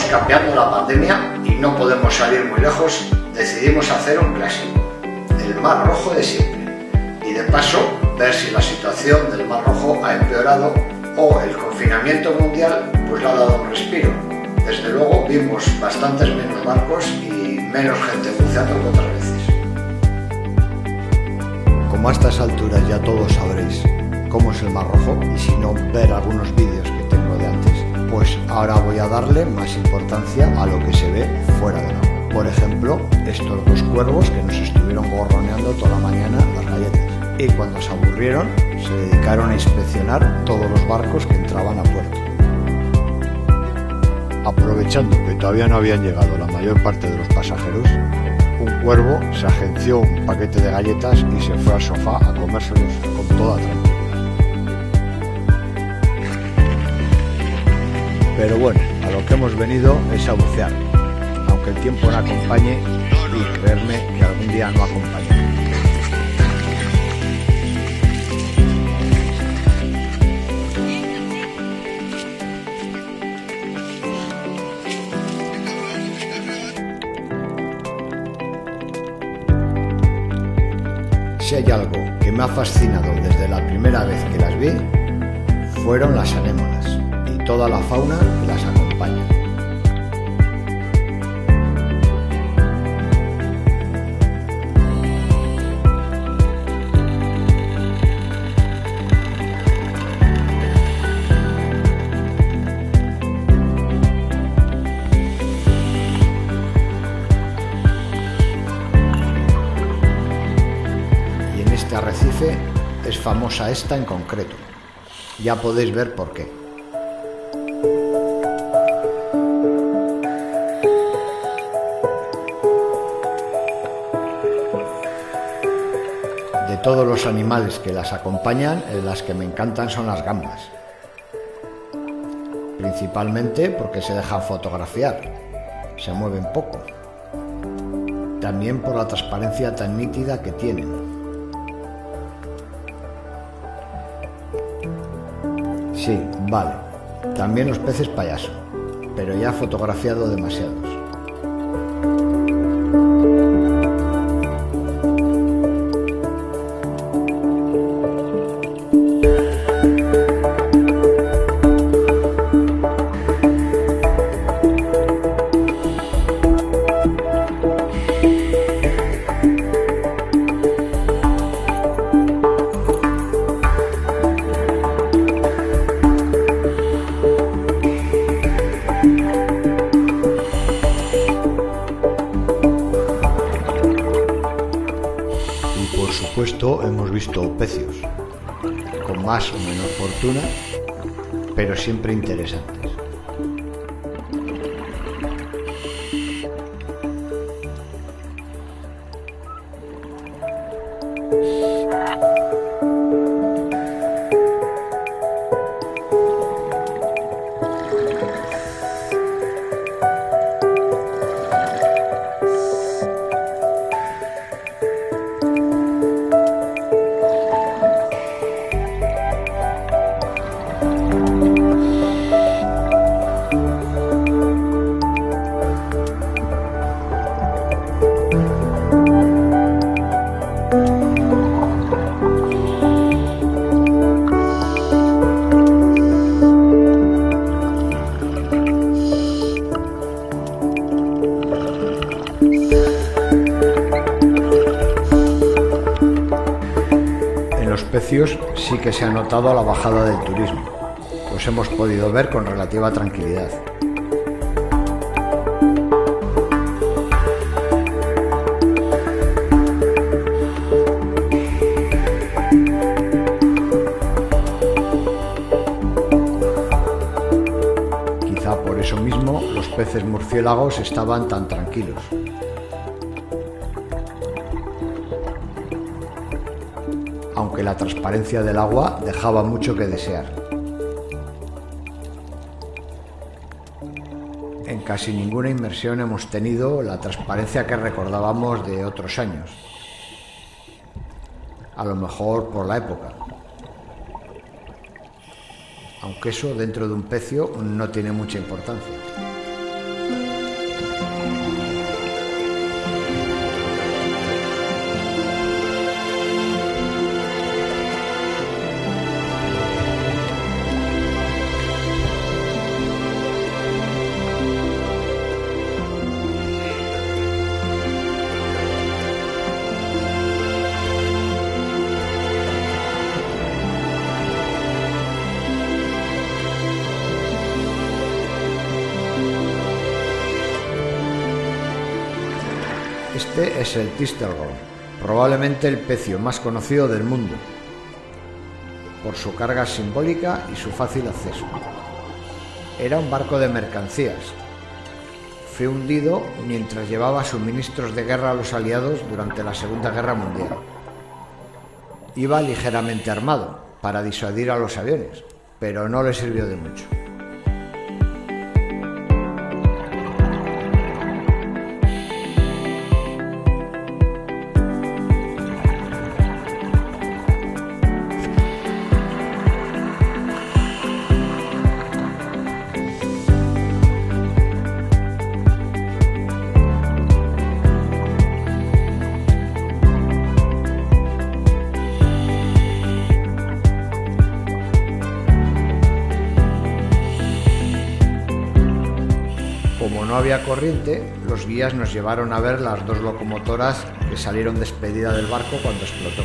cambiando la pandemia y no podemos salir muy lejos, decidimos hacer un clásico, el Mar Rojo de siempre. Y de paso, ver si la situación del Mar Rojo ha empeorado o el confinamiento mundial pues le ha dado un respiro. Desde luego vimos bastantes menos barcos y menos gente buceando que otras veces. Como a estas alturas ya todos sabréis cómo es el Mar Rojo y si no ver algunos vídeos pues ahora voy a darle más importancia a lo que se ve fuera del agua. Por ejemplo, estos dos cuervos que nos estuvieron gorroneando toda la mañana las galletas. Y cuando se aburrieron, se dedicaron a inspeccionar todos los barcos que entraban a puerto. Aprovechando que todavía no habían llegado la mayor parte de los pasajeros, un cuervo se agenció un paquete de galletas y se fue al sofá a comérselos con toda tranquilidad. Pero bueno, a lo que hemos venido es a bucear, aunque el tiempo no acompañe y creerme que algún día no acompañe. Si hay algo que me ha fascinado desde la primera vez que las vi, fueron las anémonas toda la fauna que las acompaña. Y en este arrecife es famosa esta en concreto. Ya podéis ver por qué. Todos los animales que las acompañan, eh, las que me encantan son las gambas. Principalmente porque se dejan fotografiar, se mueven poco. También por la transparencia tan nítida que tienen. Sí, vale. También los peces payaso, pero ya fotografiado demasiados. Pero siempre interesantes. Sí que se ha notado la bajada del turismo, pues hemos podido ver con relativa tranquilidad. Quizá por eso mismo los peces murciélagos estaban tan tranquilos. Aunque la transparencia del agua dejaba mucho que desear. En casi ninguna inmersión hemos tenido la transparencia que recordábamos de otros años. A lo mejor por la época. Aunque eso dentro de un pecio no tiene mucha importancia. Este es el Tistelgorm, probablemente el pecio más conocido del mundo, por su carga simbólica y su fácil acceso. Era un barco de mercancías. Fue hundido mientras llevaba suministros de guerra a los aliados durante la Segunda Guerra Mundial. Iba ligeramente armado para disuadir a los aviones, pero no le sirvió de mucho. Corriente, los guías nos llevaron a ver las dos locomotoras que salieron despedida del barco cuando explotó.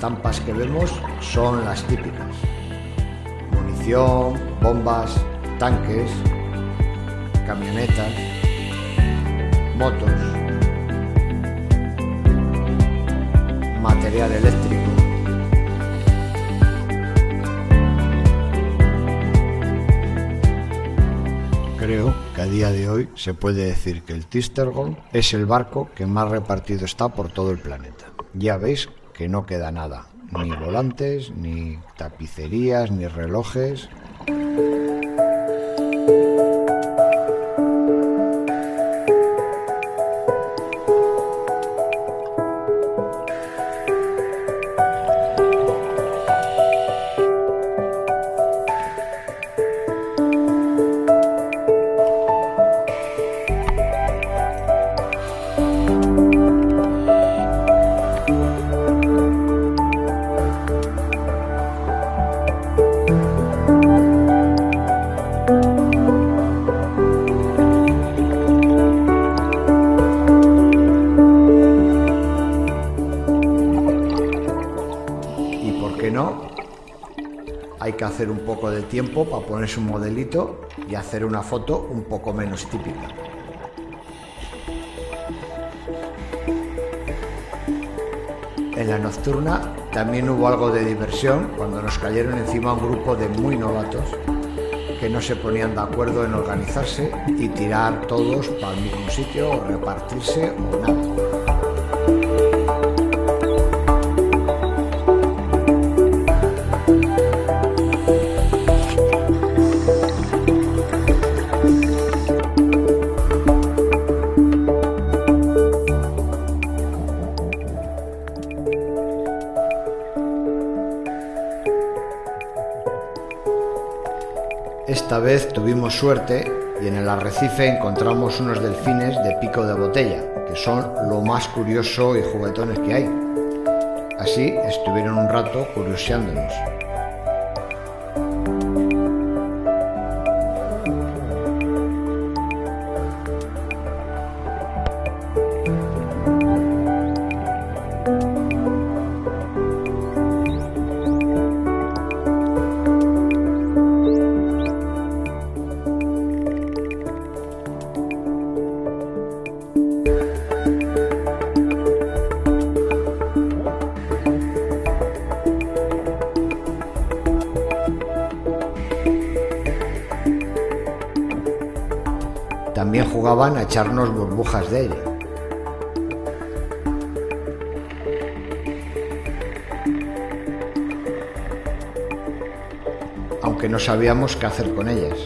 Estampas que vemos son las típicas. Munición, bombas, tanques, camionetas, motos, material eléctrico. Creo que a día de hoy se puede decir que el Tistergon es el barco que más repartido está por todo el planeta. Ya veis que no queda nada, ni volantes, ni tapicerías, ni relojes. Que hacer un poco de tiempo para ponerse un modelito y hacer una foto un poco menos típica. En la nocturna también hubo algo de diversión cuando nos cayeron encima un grupo de muy novatos que no se ponían de acuerdo en organizarse y tirar todos para el mismo sitio o repartirse o nada. Tuvimos suerte y en el arrecife encontramos unos delfines de pico de botella, que son lo más curioso y juguetones que hay. Así estuvieron un rato curioseándonos. Jugaban a echarnos burbujas de aire. Aunque no sabíamos qué hacer con ellas.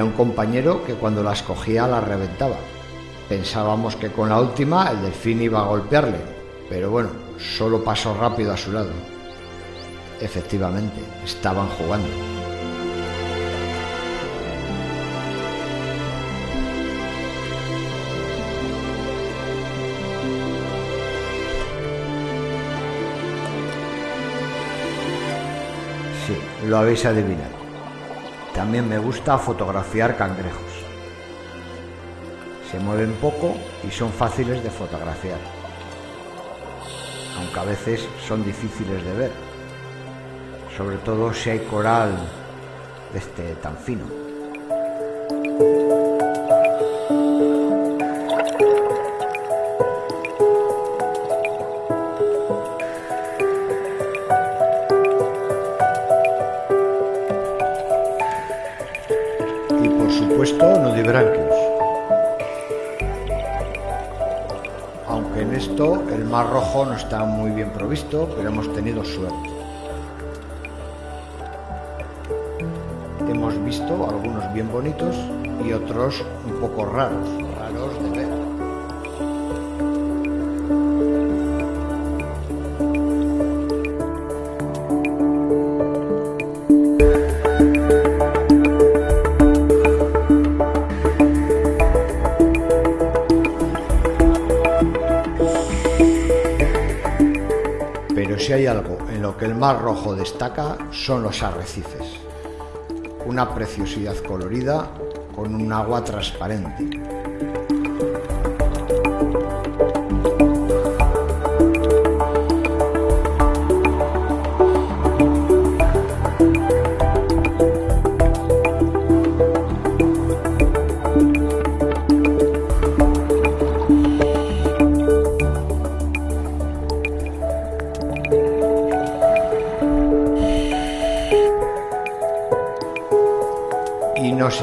Había un compañero que cuando las cogía las reventaba. Pensábamos que con la última el delfín iba a golpearle, pero bueno, solo pasó rápido a su lado. Efectivamente, estaban jugando. Sí, lo habéis adivinado. También me gusta fotografiar cangrejos. Se mueven poco y son fáciles de fotografiar, aunque a veces son difíciles de ver, sobre todo si hay coral de este tan fino. Supuesto nudibranquios. Aunque en esto el mar rojo no está muy bien provisto, pero hemos tenido suerte. Hemos visto algunos bien bonitos y otros un poco raros que el Mar Rojo destaca son los arrecifes. Una preciosidad colorida con un agua transparente.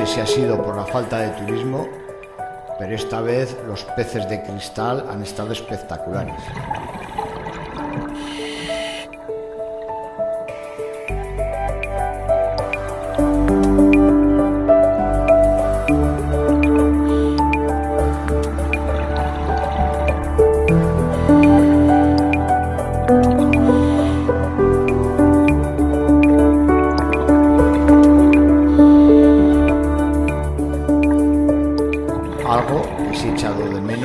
Si ha sido por la falta de turismo, pero esta vez los peces de cristal han estado espectaculares.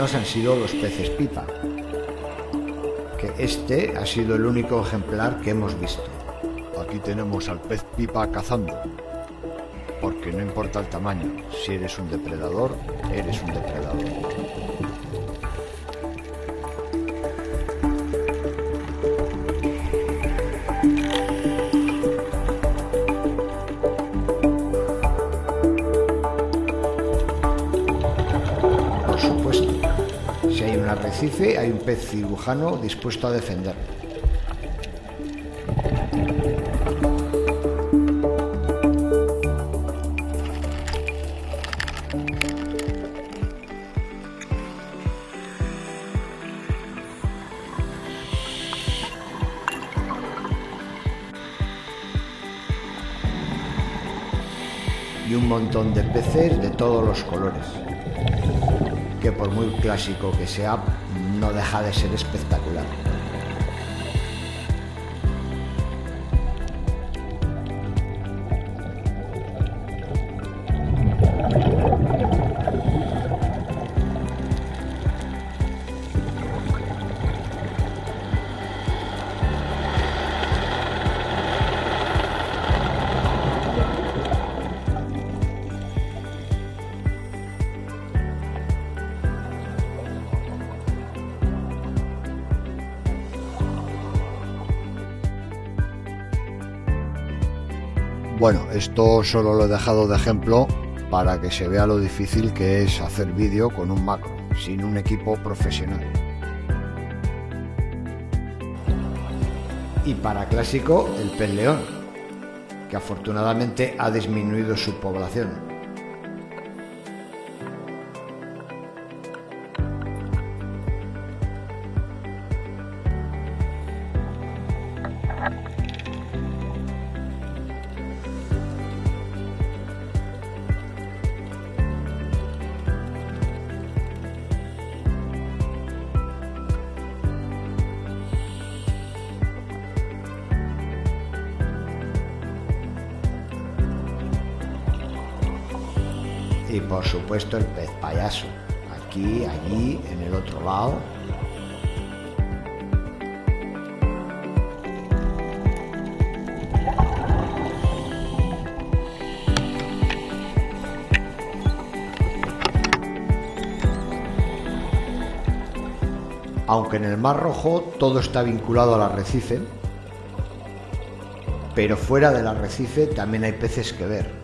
Han sido los peces pipa, que este ha sido el único ejemplar que hemos visto. Aquí tenemos al pez pipa cazando. Porque no importa el tamaño, si eres un depredador, eres un depredador. Arrecife, hay un pez cirujano dispuesto a defender. Y un montón de peces de todos los colores, que por muy clásico que sea, no deja de ser espectacular. Bueno, esto solo lo he dejado de ejemplo para que se vea lo difícil que es hacer vídeo con un macro, sin un equipo profesional. Y para clásico, el pez león, que afortunadamente ha disminuido su población. Por supuesto el pez payaso. Aquí, allí, en el otro lado. Aunque en el Mar Rojo todo está vinculado al arrecife, pero fuera del arrecife también hay peces que ver.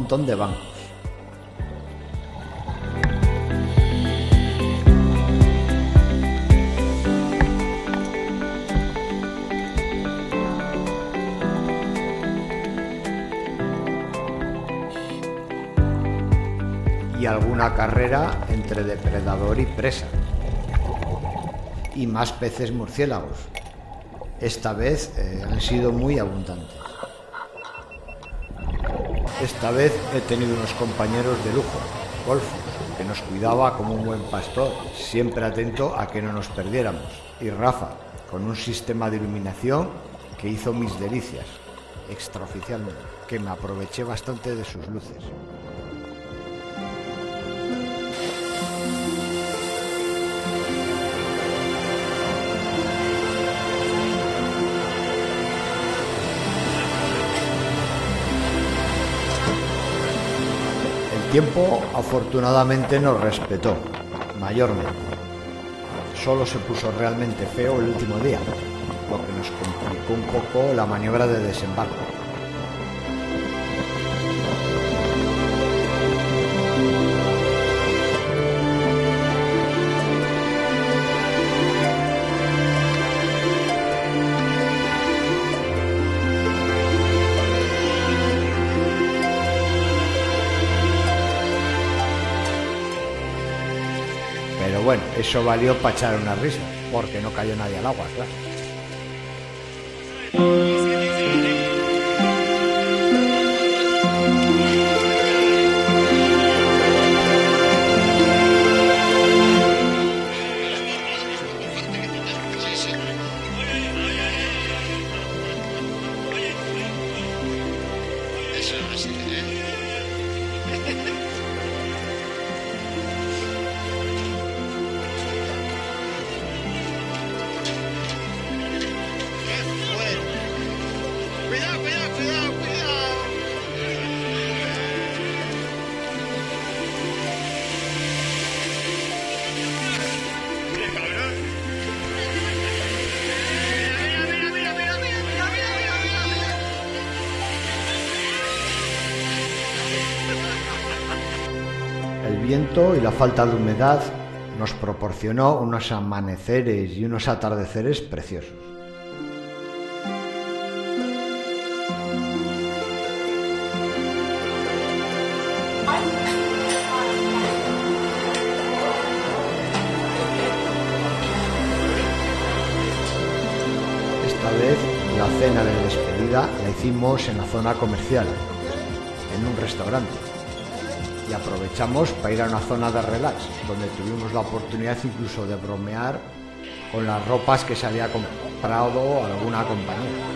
Montón de bancos. Y alguna carrera entre depredador y presa. Y más peces murciélagos esta vez eh, han sido muy abundantes. Esta vez he tenido unos compañeros de lujo, Golfo, que nos cuidaba como un buen pastor, siempre atento a que no nos perdiéramos, y Rafa, con un sistema de iluminación que hizo mis delicias, extraoficialmente, que me aproveché bastante de sus luces. Tiempo afortunadamente nos respetó, mayormente. Solo se puso realmente feo el último día, lo que nos complicó un poco la maniobra de desembarco. Bueno, eso valió para echar una risa, porque no cayó nadie al agua, claro. Y la falta de humedad nos proporcionó unos amaneceres y unos atardeceres preciosos. Esta vez la cena de despedida la hicimos en la zona comercial, en un restaurante y aprovechamos para ir a una zona de relax, donde tuvimos la oportunidad incluso de bromear con las ropas que se había comprado alguna compañía.